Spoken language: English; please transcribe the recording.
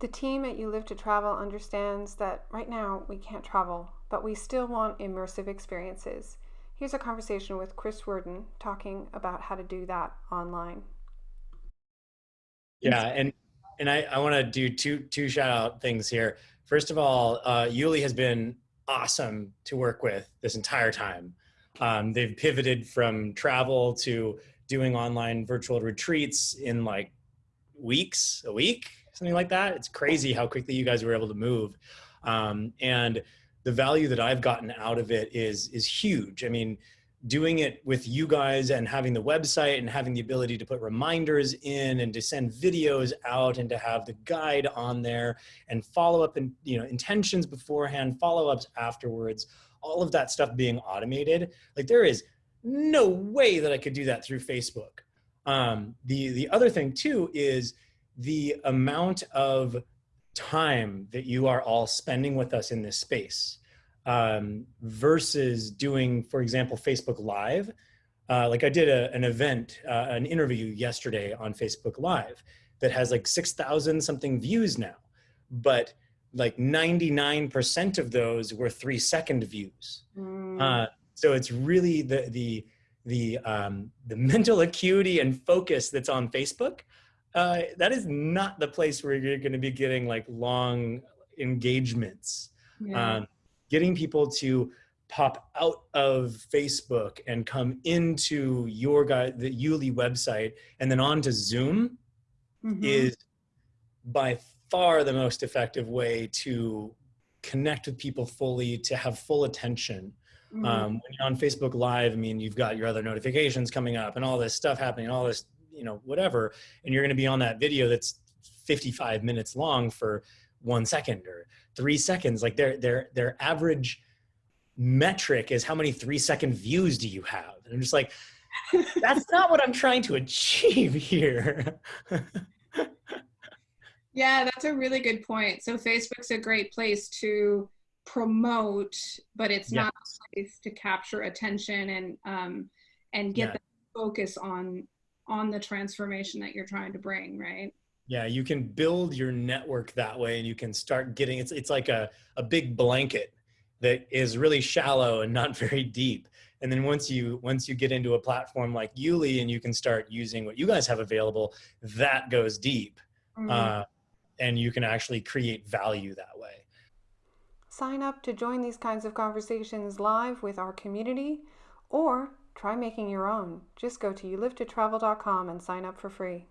The team at You Live to Travel understands that right now we can't travel, but we still want immersive experiences. Here's a conversation with Chris Worden talking about how to do that online. Yeah, and and I, I want to do two two shout out things here. First of all, uh, Yuli has been awesome to work with this entire time. Um, they've pivoted from travel to doing online virtual retreats in like weeks, a week, something like that. It's crazy how quickly you guys were able to move. Um, and the value that I've gotten out of it is is huge. I mean, doing it with you guys and having the website and having the ability to put reminders in and to send videos out and to have the guide on there and follow up and you know intentions beforehand follow-ups afterwards all of that stuff being automated like there is no way that i could do that through facebook um, the the other thing too is the amount of time that you are all spending with us in this space um, versus doing, for example, Facebook Live. Uh, like I did a, an event, uh, an interview yesterday on Facebook Live that has like 6,000 something views now, but like 99% of those were three second views. Mm. Uh, so it's really the, the, the, um, the mental acuity and focus that's on Facebook. Uh, that is not the place where you're going to be getting like long engagements. Yeah. Um, getting people to pop out of Facebook and come into your guy, the Yuli website and then onto Zoom mm -hmm. is by far the most effective way to connect with people fully, to have full attention. Mm -hmm. um, when you're on Facebook Live, I mean, you've got your other notifications coming up and all this stuff happening, all this, you know, whatever, and you're going to be on that video that's 55 minutes long for one second or three seconds. Like their their their average metric is how many three second views do you have? And I'm just like, that's not what I'm trying to achieve here. yeah, that's a really good point. So Facebook's a great place to promote, but it's not a place to capture attention and um, and get yeah. the focus on on the transformation that you're trying to bring, right? Yeah, you can build your network that way and you can start getting, it's, it's like a, a big blanket that is really shallow and not very deep. And then once you, once you get into a platform like Yuli and you can start using what you guys have available, that goes deep. Mm -hmm. uh, and you can actually create value that way. Sign up to join these kinds of conversations live with our community or try making your own. Just go to youlivetotravel.com and sign up for free.